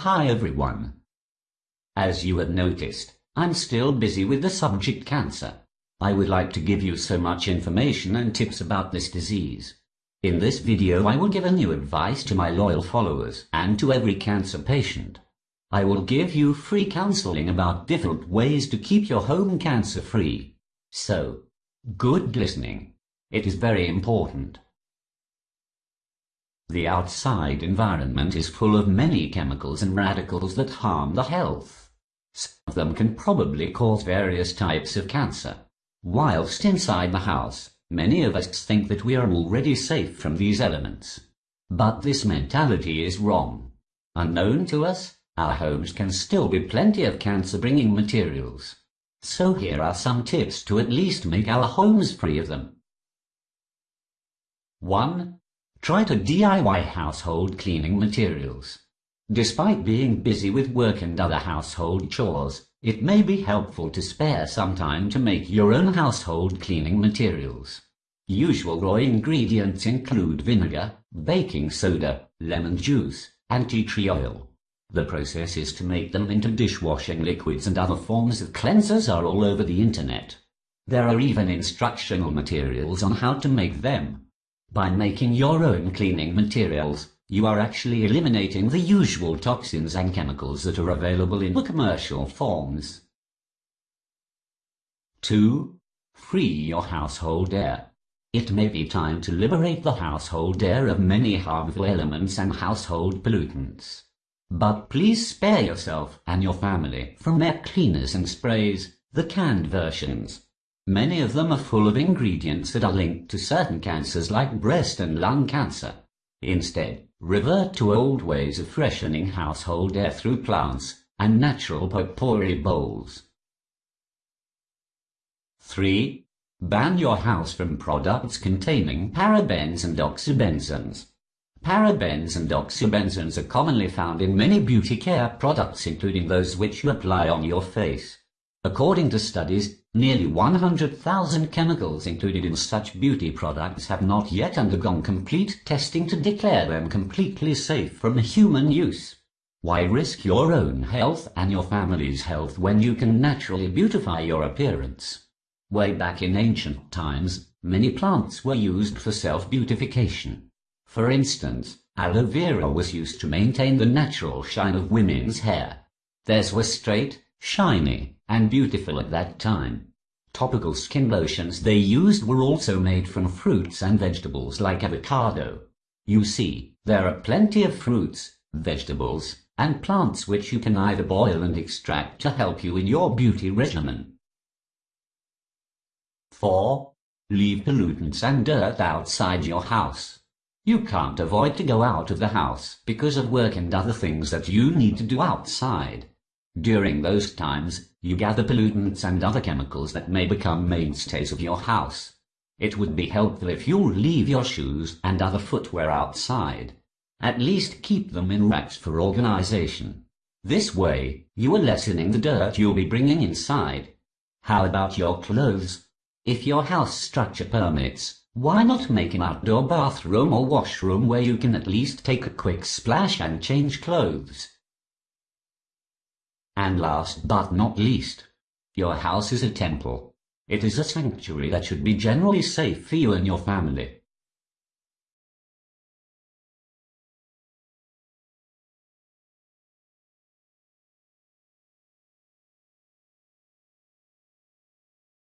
Hi everyone. As you have noticed, I'm still busy with the subject cancer. I would like to give you so much information and tips about this disease. In this video I will give a new advice to my loyal followers and to every cancer patient. I will give you free counseling about different ways to keep your home cancer free. So, good listening. It is very important. The outside environment is full of many chemicals and radicals that harm the health. Some of them can probably cause various types of cancer. Whilst inside the house, many of us think that we are already safe from these elements. But this mentality is wrong. Unknown to us, our homes can still be plenty of cancer-bringing materials. So here are some tips to at least make our homes free of them. 1. Try to DIY household cleaning materials. Despite being busy with work and other household chores, it may be helpful to spare some time to make your own household cleaning materials. Usual raw ingredients include vinegar, baking soda, lemon juice, and tea tree oil. The process is to make them into dishwashing liquids and other forms of cleansers are all over the internet. There are even instructional materials on how to make them. By making your own cleaning materials, you are actually eliminating the usual toxins and chemicals that are available in commercial forms. 2. Free your household air. It may be time to liberate the household air of many harmful elements and household pollutants. But please spare yourself and your family from air cleaners and sprays, the canned versions. Many of them are full of ingredients that are linked to certain cancers like breast and lung cancer. Instead, revert to old ways of freshening household air through plants and natural potpourri bowls. 3. Ban your house from products containing parabens and oxybenzone. Parabens and oxybenzone are commonly found in many beauty care products including those which you apply on your face. According to studies, nearly 100,000 chemicals included in such beauty products have not yet undergone complete testing to declare them completely safe from human use. Why risk your own health and your family's health when you can naturally beautify your appearance? Way back in ancient times, many plants were used for self-beautification. For instance, aloe vera was used to maintain the natural shine of women's hair. Theirs was straight, shiny, and beautiful at that time. Topical skin lotions they used were also made from fruits and vegetables like avocado. You see, there are plenty of fruits, vegetables, and plants which you can either boil and extract to help you in your beauty regimen. 4. Leave pollutants and dirt outside your house. You can't avoid to go out of the house because of work and other things that you need to do outside. During those times, you gather pollutants and other chemicals that may become mainstays of your house. It would be helpful if you leave your shoes and other footwear outside. At least keep them in racks for organization. This way, you are lessening the dirt you'll be bringing inside. How about your clothes? If your house structure permits, why not make an outdoor bathroom or washroom where you can at least take a quick splash and change clothes? And last but not least, your house is a temple. It is a sanctuary that should be generally safe for you and your family.